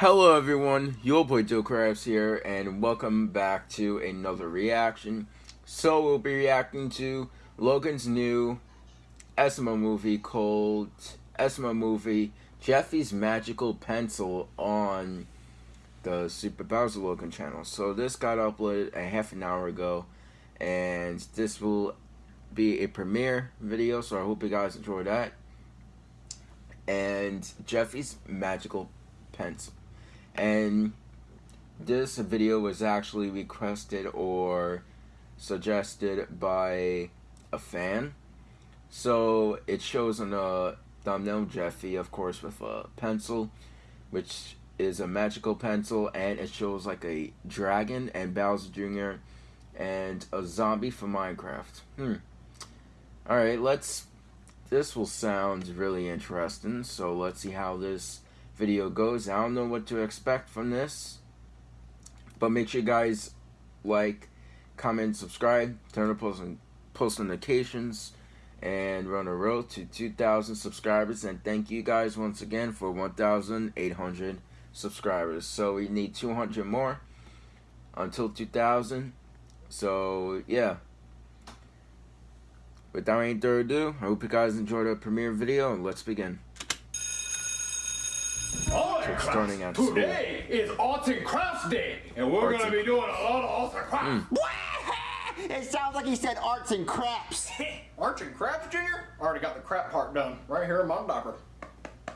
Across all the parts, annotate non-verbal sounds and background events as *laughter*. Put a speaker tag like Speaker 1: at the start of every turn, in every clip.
Speaker 1: Hello everyone, your boy Joe here, and welcome back to another reaction. So we'll be reacting to Logan's new SML movie called SML movie Jeffy's Magical Pencil on the Super Bowser Logan channel. So this got uploaded a half an hour ago, and this will be a premiere video, so I hope you guys enjoy that. And Jeffy's Magical Pencil. And this video was actually requested or suggested by a fan. So it shows on the thumbnail Jeffy, of course, with a pencil, which is a magical pencil, and it shows like a dragon and Bowser Jr. and a zombie from Minecraft. Hmm. Alright, let's. This will sound really interesting, so let's see how this video goes. I don't know what to expect from this. But make sure you guys like, comment, subscribe, turn on post, post notifications, and run a road to 2,000 subscribers. And thank you guys once again for 1,800 subscribers. So we need 200 more until 2,000. So yeah. Without any further ado, I hope you guys enjoyed our premiere video and let's begin.
Speaker 2: Starting at Today school. is Arts and Crafts Day, and we're gonna be doing a lot of arts and crafts.
Speaker 3: Mm. *laughs* it sounds like he said arts and craps. *laughs*
Speaker 4: arts and craps, Junior? I already got the crap part done, right here in my diaper.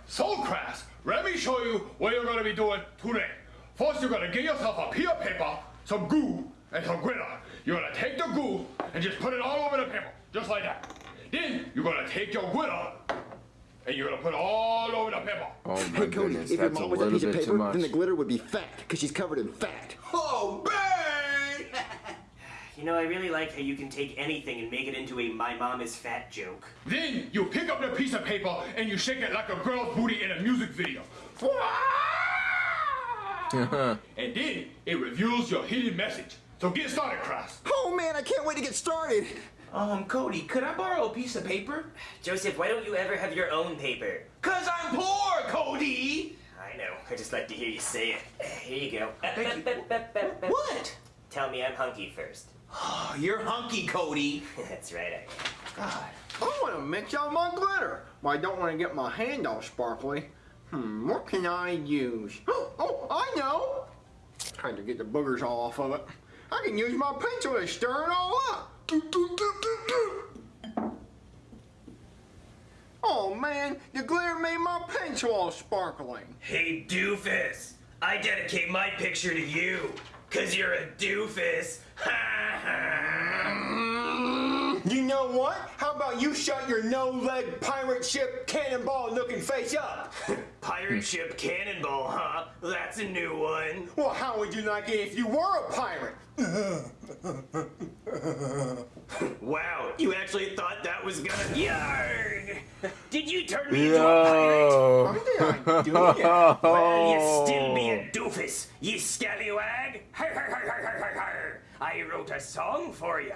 Speaker 2: So, Crafts, let me show you what you're gonna be doing today. First, you're gonna get yourself a piece of paper, some glue, and some glitter. You're gonna take the glue and just put it all over the paper, just like that. Then, you're gonna take your glitter and you're gonna put all over the paper.
Speaker 1: Oh my
Speaker 3: hey, Cody,
Speaker 1: goodness,
Speaker 3: if your mom was a piece of paper, then the glitter would be fat, because she's covered in fat.
Speaker 4: Oh, babe! *sighs*
Speaker 5: you know, I really like how you can take anything and make it into a my mom is fat joke.
Speaker 2: Then you pick up the piece of paper and you shake it like a girl's booty in a music video. *laughs* and then it reveals your hidden message. So get started, Cross.
Speaker 3: Oh man, I can't wait to get started.
Speaker 4: Um, Cody, could I borrow a piece of paper?
Speaker 5: Joseph, why don't you ever have your own paper?
Speaker 4: Cause I'm poor, Cody!
Speaker 5: I know, I just like to hear you say it. Here you go.
Speaker 4: Thank you. What?
Speaker 5: Tell me I'm hunky first.
Speaker 4: You're hunky, Cody. *laughs*
Speaker 5: That's right, I am.
Speaker 4: God. I want to mix out my glitter, but I don't want to get my hand all sparkly. Hmm, what can I use? Oh, *gasps* oh, I know! Trying to get the boogers all off of it. I can use my pencil to stir it all up. Oh man, the glitter made my pencil all sparkling.
Speaker 5: Hey doofus, I dedicate my picture to you, cause you're a doofus. Ha *laughs* ha.
Speaker 4: You know what? How about you shut your no-leg pirate ship cannonball looking face up? *laughs*
Speaker 5: pirate ship cannonball, huh? That's a new one.
Speaker 4: Well, how would you like it if you were a pirate? *laughs* I do it?
Speaker 5: well, you still be a *laughs* doofus, you scallywag. I wrote a song for you.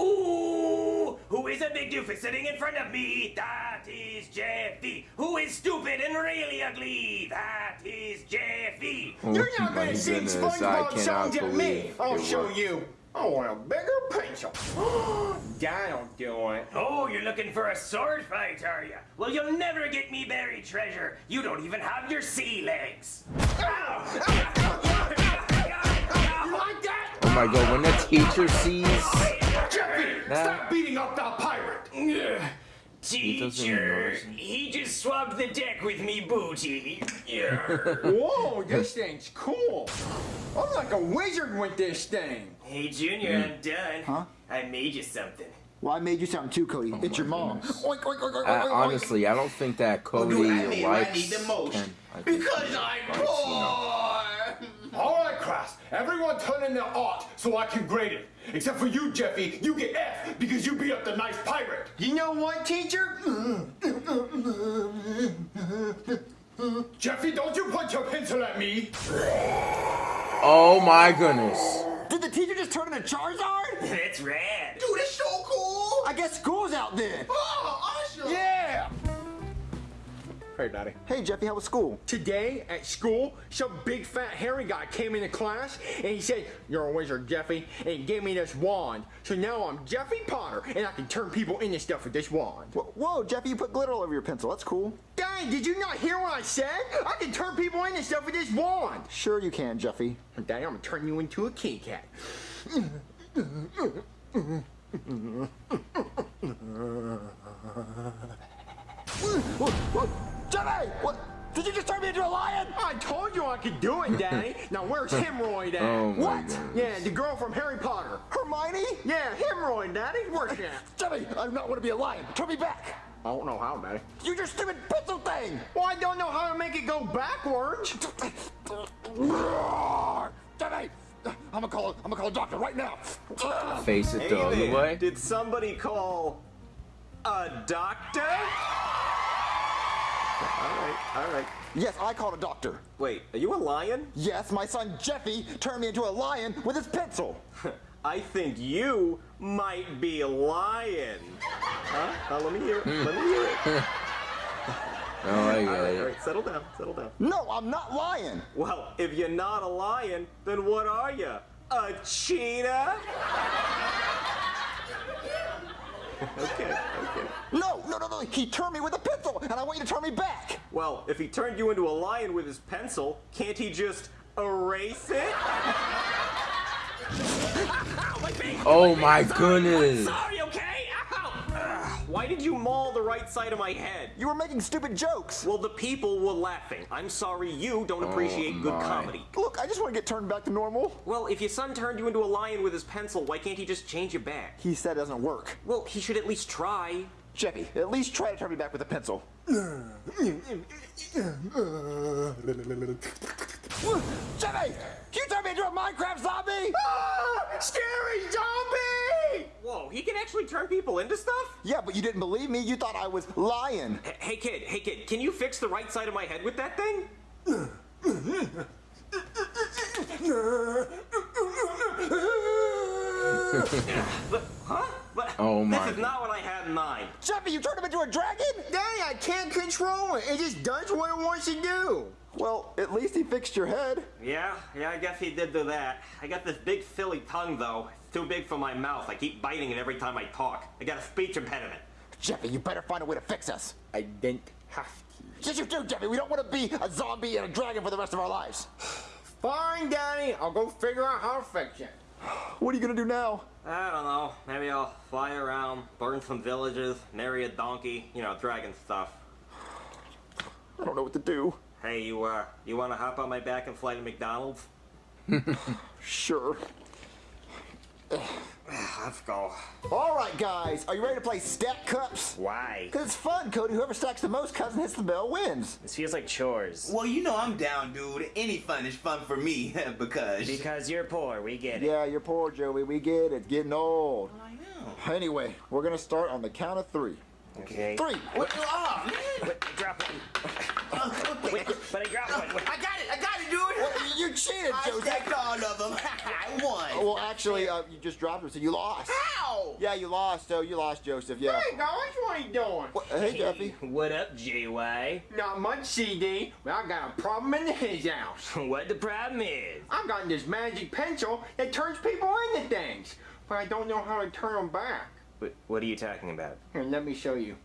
Speaker 5: Ooh, who is a big doofus sitting in front of me? That is Jeffy. Who is stupid and really ugly? That is Jeffy.
Speaker 4: Oh, You're not gonna sing SpongeBob songs at me. I'll show you. I want a bigger pencil. *gasps* That'll do it.
Speaker 5: Oh, you're looking for a sword fight, are you? Well, you'll never get me buried treasure. You don't even have your sea legs.
Speaker 1: Oh my god, when the teacher sees Jeffy,
Speaker 2: Stop beating up that pirate!
Speaker 5: Teacher, he, just swapped the deck with me booty. *laughs*
Speaker 4: Whoa, this thing's cool. I'm like a wizard with this thing.
Speaker 5: Hey, Junior, mm. I'm done.
Speaker 3: Huh?
Speaker 5: I made you something.
Speaker 3: Well, I made you something too, Cody. Oh it's your mom.
Speaker 4: Oink, oink, oink,
Speaker 1: uh, honestly, I don't think that Cody well, I mean, likes. I
Speaker 4: need the most because I'm poor.
Speaker 2: All right, Crass. Everyone turn in their art so I can grade it. Except for you, Jeffy. You get F because you beat up the nice pirate.
Speaker 4: You know what, teacher?
Speaker 2: Jeffy, don't you point your pencil at me.
Speaker 1: Oh my goodness.
Speaker 3: Did the teacher just turn into Charizard?
Speaker 5: That's rad.
Speaker 4: Dude, it's so cool.
Speaker 3: I guess school's out then.
Speaker 4: Oh, Hey, Daddy.
Speaker 3: Hey, Jeffy, how was school?
Speaker 4: Today at school, some big fat hairy guy came into class and he said, You're a wizard, Jeffy, and he gave me this wand. So now I'm Jeffy Potter and I can turn people into stuff with this wand.
Speaker 3: Wh- Whoa, Jeffy, you put glitter all over your pencil. That's cool.
Speaker 4: Dang, did you not hear what I said? I can turn people into stuff with this wand.
Speaker 3: Sure you can, Jeffy.
Speaker 4: Daddy, I'm gonna turn you into a kitty cat. *laughs*
Speaker 3: What? What? Did you just turn me into a lion?
Speaker 4: I told you I could do it, Daddy. *laughs* now where's Hemorrhoid at?
Speaker 1: Oh my
Speaker 3: What?
Speaker 1: goodness.
Speaker 4: Yeah, the girl from Harry Potter.
Speaker 3: Hermione?
Speaker 4: Yeah, Hemorrhoid, Daddy. Where's she at?
Speaker 3: Jeffy, I do not want to be a lion. Turn me back.
Speaker 4: I don't know how, Daddy.
Speaker 3: You your stupid pencil thing.
Speaker 4: Well, I don't know how to make it go backwards.
Speaker 3: Jeffy, I'm gonna call. I'm gonna call a doctor right now.
Speaker 1: Face it
Speaker 5: Hey
Speaker 1: the other
Speaker 5: there.
Speaker 1: way.
Speaker 5: Did somebody call a doctor? All right, all right.
Speaker 3: Yes, I called a doctor.
Speaker 5: Wait, are you a lion?
Speaker 3: Yes, my son Jeffy turned me into a lion with his pencil. *laughs*
Speaker 5: I think you might be lying. Huh? Now let me hear it. Let me hear it. *laughs*
Speaker 1: Oh, I
Speaker 5: All
Speaker 1: get
Speaker 5: right, all
Speaker 1: it.
Speaker 5: right. Settle down. Settle down.
Speaker 3: No, I'm not lying.
Speaker 5: Well, if you're not a lion, then what are you? A cheetah? *laughs* okay, okay.
Speaker 3: No, no, no, no. He turned me with a pencil, and I want you to turn me back.
Speaker 5: Well, if he turned you into a lion with his pencil, can't he just erase it?
Speaker 6: Ow, my face!
Speaker 1: Oh my goodness.
Speaker 6: I'm *laughs* sorry, okay? Ow!
Speaker 5: Why did you maul the right side of my head?
Speaker 3: You were making stupid jokes.
Speaker 5: Well, the people were laughing. I'm sorry you don't oh appreciate good comedy.
Speaker 3: Look, I just want to get turned back to normal.
Speaker 5: Well, if your son turned you into a lion with his pencil, why can't he just change you back?
Speaker 3: He said it doesn't work.
Speaker 5: Well, he should at least try.
Speaker 3: Jeffy, at least try to turn me back with a pencil. Jeffy, can you turn me into a Minecraft zombie?
Speaker 4: Ah, scary zombie!
Speaker 5: Whoa, he can actually turn people into stuff?
Speaker 3: Yeah, but you didn't believe me. You thought I was lying.
Speaker 5: H- Hey kid, hey kid, can you fix the right side of my head with that thing? *laughs* *laughs* Huh? But,
Speaker 1: Oh my
Speaker 5: This is not what I had in mind.
Speaker 3: Jeffy, you turned him into a dragon?
Speaker 4: Daddy, I can't control it. It just does what it wants to do.
Speaker 3: Well, at least he fixed your head.
Speaker 5: Yeah, yeah, I guess he did do that. I got this big silly tongue though. It's too big for my mouth. I keep biting it every time I talk. I got a speech impediment.
Speaker 3: Jeffy, you better find a way to fix us.
Speaker 4: I didn't have to.
Speaker 3: Yes, you do, Jeffy. We don't want to be a zombie and a dragon for the rest of our lives. *sighs*
Speaker 4: Fine, Daddy. I'll go figure out how to fix it.
Speaker 3: What are you gonna do now?
Speaker 5: I don't know. Maybe I'll fly around, burn some villages, marry a donkey, you know, dragon stuff.
Speaker 3: I don't know what to do.
Speaker 5: Hey, you uh, you wanna hop on my back and fly to McDonald's? *laughs*
Speaker 3: Sure.
Speaker 5: Let's go.
Speaker 3: All right, guys. Are you ready to play Stack Cups?
Speaker 7: Why?
Speaker 3: Because it's fun, Cody. Whoever stacks the most cups and hits the bell wins.
Speaker 7: This feels like chores.
Speaker 8: Well, you know I'm down, dude. Any fun is fun for me *laughs* because.
Speaker 7: Because you're poor, we get it.
Speaker 3: Yeah, you're poor, Joey. We get it. It's getting old.
Speaker 8: I know.
Speaker 3: Anyway, we're gonna start on the count of three.
Speaker 7: Okay.
Speaker 3: Three.
Speaker 8: What? Oh, man.
Speaker 7: Wait, drop one. Wait, but I dropped one.
Speaker 8: I got it. I got it, dude.
Speaker 3: Well, you cheated,
Speaker 8: I
Speaker 3: Joseph.
Speaker 8: stacked all of them. *laughs* I won.
Speaker 3: Well, actually, uh, you just dropped it, so you lost.
Speaker 4: Ow!
Speaker 3: Yeah, you lost. So you lost, Joseph. Yeah.
Speaker 4: Hey, guys, what are you doing?
Speaker 3: What- hey, Jeffy.
Speaker 7: What up, JY?
Speaker 4: Not much, CD, but I got a problem in his house. *laughs*
Speaker 7: What the problem is?
Speaker 4: I got this magic pencil that turns people into things, but I don't know how to turn them back.
Speaker 7: What, what are you talking about?
Speaker 4: Here, let me show you.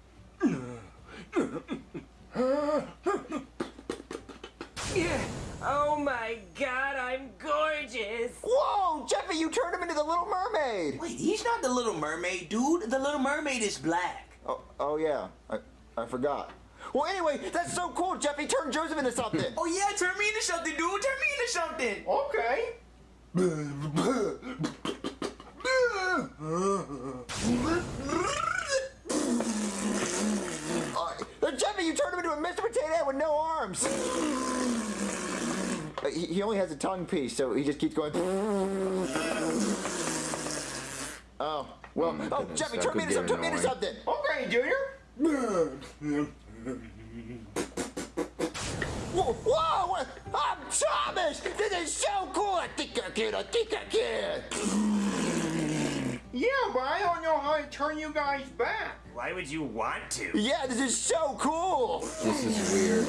Speaker 4: yeah.
Speaker 6: Oh my god, I'm gorgeous!
Speaker 3: Whoa, Jeffy, you turned him into the Little Mermaid.
Speaker 8: Wait, he's not the Little Mermaid, dude. The Little Mermaid is black.
Speaker 3: Oh, oh yeah. I, I forgot. Well, anyway, that's so cool. Jeffy turned Joseph into something. *laughs*
Speaker 8: Oh yeah, turn me into something, dude. Turn me into something.
Speaker 4: Okay. *laughs*
Speaker 3: Uh, Jeffy, you turned him into a Mr. Potato Head with no arms. Uh, he, he only has a tongue piece, so he just keeps going. Oh, well.
Speaker 1: my
Speaker 3: Oh,
Speaker 1: goodness,
Speaker 3: Jeffy, turn me
Speaker 1: could
Speaker 3: into,
Speaker 1: get
Speaker 3: some, turn me into
Speaker 1: annoying.
Speaker 3: something.
Speaker 4: Okay, Junior.
Speaker 3: Whoa, whoa, I'm Thomas. This is so cool. I think I can. I think I can.
Speaker 4: Yeah, but I don't know how to turn you guys back.
Speaker 6: Why would you want to?
Speaker 3: Yeah, this is so cool.
Speaker 1: This is weird.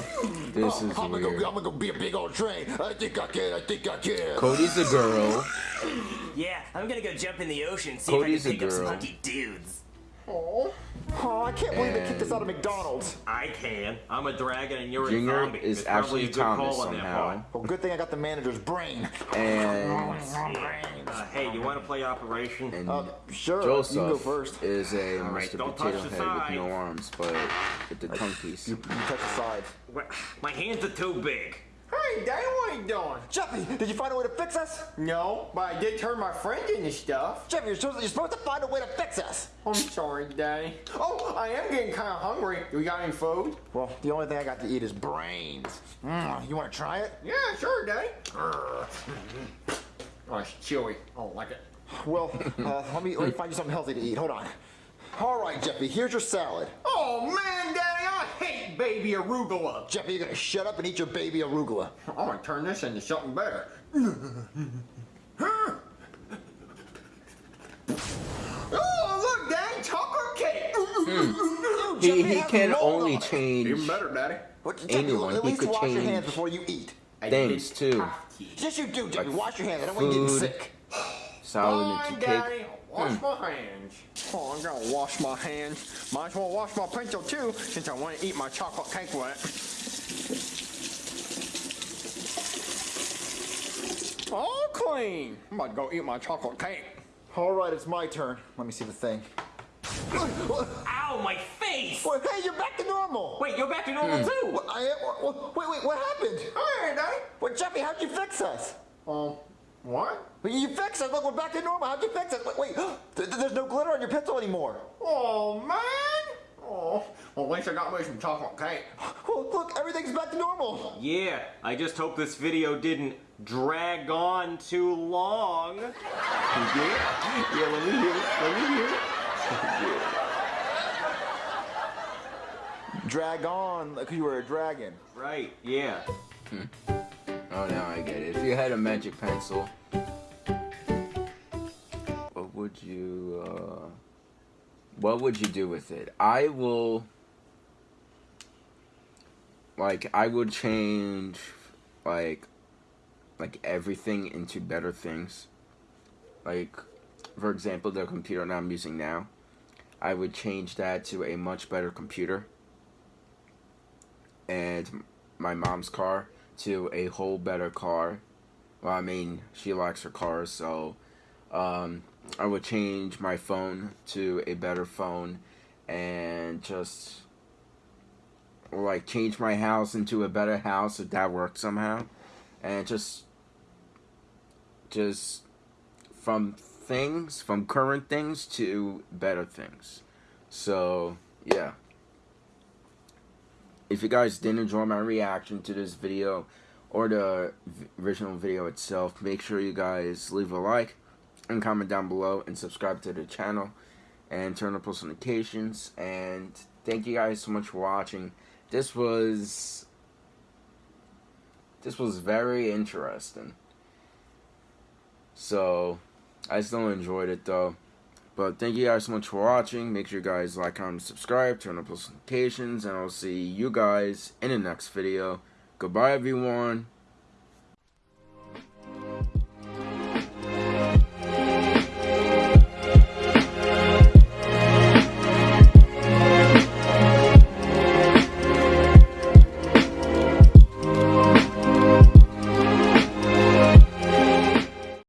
Speaker 1: This oh, is
Speaker 3: I'm gonna, go, I'm gonna go be a big old train. I think I can. I think I can.
Speaker 1: Cody's a girl.
Speaker 6: Yeah, I'm gonna go jump in the ocean, see
Speaker 1: Cody's a
Speaker 6: if I can pick up some
Speaker 1: girl.
Speaker 6: hunky dudes.
Speaker 4: Oh.
Speaker 3: Oh, I can't believe they kicked us out of McDonald's.
Speaker 5: I can. I'm a dragon and you're a
Speaker 1: Junior
Speaker 5: zombie.
Speaker 1: is
Speaker 5: It's
Speaker 1: actually
Speaker 5: a good
Speaker 1: Thomas
Speaker 5: call
Speaker 1: somehow.
Speaker 3: Well, good thing I got the manager's brain.
Speaker 1: And
Speaker 5: Uh, hey, you want to play Operation?
Speaker 1: and
Speaker 3: Uh, sure, you can go first.
Speaker 1: is a
Speaker 5: All right,
Speaker 1: Mr.
Speaker 5: don't
Speaker 1: Potato
Speaker 5: touch the
Speaker 1: Head with
Speaker 5: side.
Speaker 1: no arms, but with the tongue piece.
Speaker 3: You, you touch the sides.
Speaker 5: My hands are too big.
Speaker 4: Hey, Daddy, what are you doing?
Speaker 3: Jeffy, did you find a way to fix us?
Speaker 4: No, but I did turn my friend into stuff.
Speaker 3: Jeffy, you're supposed, you're supposed to find a way to fix us.
Speaker 4: I'm sorry, Daddy. Oh, I am getting kind of hungry. Do we got any food?
Speaker 3: Well, the only thing I got to eat is brains. Mm, you want to try it?
Speaker 4: Yeah, sure, Daddy. Grr. Oh, it's chewy. I don't like it.
Speaker 3: Well, uh, let me let me find you something healthy to eat. Hold on. All right, Jeffy, here's your salad.
Speaker 4: Oh, man, Daddy, I hate baby arugula.
Speaker 3: Jeffy, you're gonna shut up and eat your baby arugula.
Speaker 4: I'm gonna turn this into something better. *laughs* oh, look, Daddy, chocolate cake.
Speaker 3: Hmm.
Speaker 1: He,
Speaker 3: he
Speaker 1: can only
Speaker 3: on it.
Speaker 1: change
Speaker 4: Even better, Daddy.
Speaker 3: What, Jeffy,
Speaker 1: anyone,
Speaker 3: at
Speaker 1: he
Speaker 3: least
Speaker 1: could
Speaker 3: wash your hands before you eat.
Speaker 4: I
Speaker 1: things too.
Speaker 3: Yes, you do, Jeffy.
Speaker 1: Like
Speaker 3: wash your hands. I don't want you getting sick.
Speaker 1: Salad
Speaker 4: Fine,
Speaker 1: and cake. Hmm.
Speaker 4: Daddy. Wash my hands. Oh, I'm gonna wash my hands. Might as well wash my pencil too, since I want to eat my chocolate cake with it. All clean. I'm about to go eat my chocolate cake.
Speaker 3: All right, it's my turn. Let me see the thing.
Speaker 5: Ow, my face!
Speaker 3: Well, hey, you're back to normal.
Speaker 5: Wait, you're back to normal
Speaker 1: Hmm.
Speaker 5: too!
Speaker 3: What, I, what, wait, wait, what happened?
Speaker 4: Hey, Daddy.
Speaker 3: Well, Jeffy, how'd you fix us?
Speaker 4: Um, what?
Speaker 3: You fixed it. Look, we're back to normal. How'd you fix it? Wait, wait. th- th- there's no glitter on your pencil anymore.
Speaker 4: Oh, man. Oh, well, at least I got me some chocolate cake.
Speaker 3: Well, look, everything's back to normal.
Speaker 5: Yeah, I just hope this video didn't drag on too long. *laughs* yeah, yeah, let me hear it. Let me hear it.
Speaker 3: Drag on like you were a dragon.
Speaker 5: Right, yeah. Hmm.
Speaker 1: Oh, now I get it. If you had a magic pencil, what would you, uh, what would you do with it? I will, like, I would change, like, like everything into better things. Like, for example, the computer that I'm using now, I would change that to a much better computer. And my mom's car to a whole better car. Well, I mean, she likes her car, so um, I would change my phone to a better phone and just Or like change my house into a better house if that worked somehow. And just just from things, from current things to better things. So, yeah if you guys did enjoy my reaction to this video or the original video itself, make sure you guys leave a like and comment down below and subscribe to the channel and turn on post notifications. And thank you guys so much for watching. This was this was very interesting. So I still enjoyed it though. But thank you guys so much for watching. Make sure you guys like, comment, subscribe, turn on post notifications, and I'll see you guys in the next video. Goodbye, everyone.